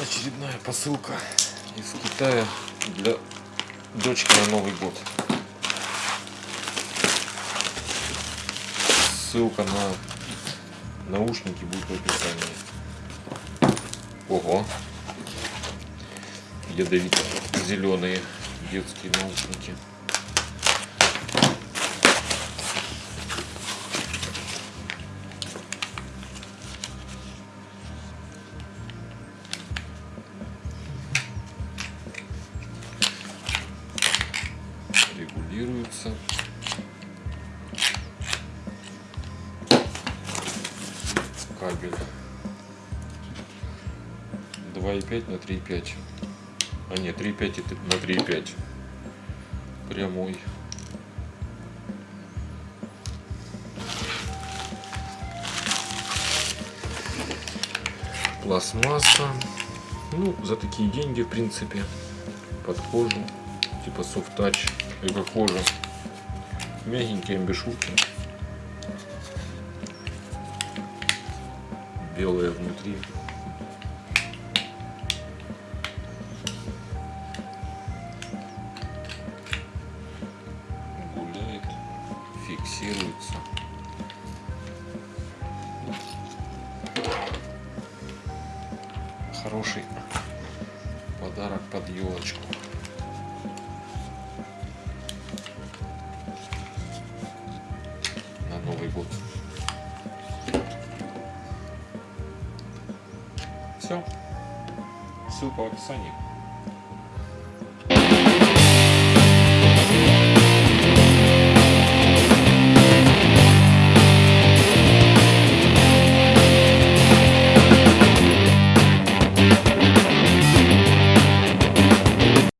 очередная посылка из Китая для дочки на Новый год. Ссылка на наушники будет в описании. Ого! Ядовито зеленые детские наушники. Регулируется. Кабель 2,5 на 3,5. А нет, 3,5 на 3,5. Прямой. Пластмасса. Ну, за такие деньги, в принципе, под кожу типа soft touch эко кожа мягенькие амбишурки. Белые внутри. Гуляет фиксируется. Хороший подарок под елочку Новый год. Все. Ссылка в описании.